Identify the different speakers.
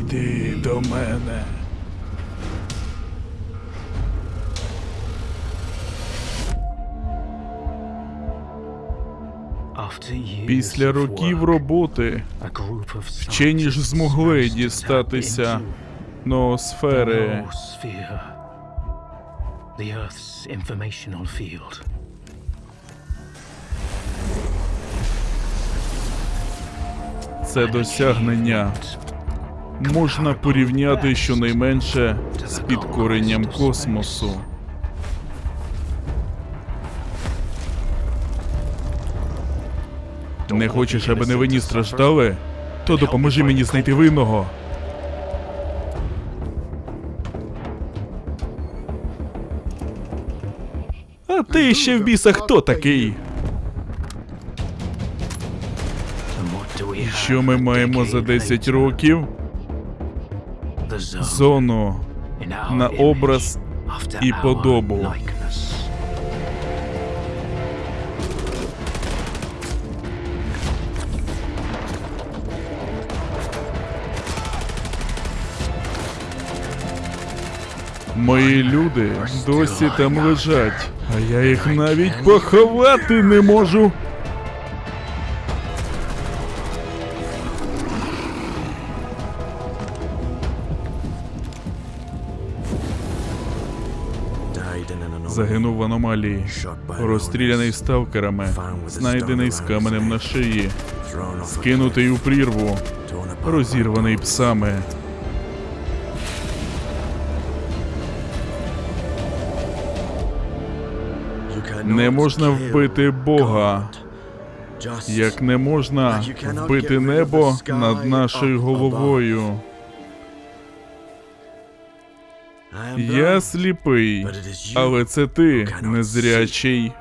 Speaker 1: Йди до мене. Після років роботи
Speaker 2: вчені ж змогли дістатися
Speaker 1: ноосфери. Це досягнення можна порівняти щонайменше з підкоренням космосу. Не хочеш, аби невинні страждали? То допоможи мені знайти винного. А ти ще в біса хто такий? Що ми маємо за 10 років? Зону на образ і подобу. Мої люди досі там лежать, а я їх навіть поховати не можу. Загинув в аномалії, розстріляний сталкерами, знайдений з каменем на шиї, скинутий у прірву, розірваний псами. Не можна вбити Бога, як не можна вбити небо над нашою головою. Я сліпий, але це ти незрячий.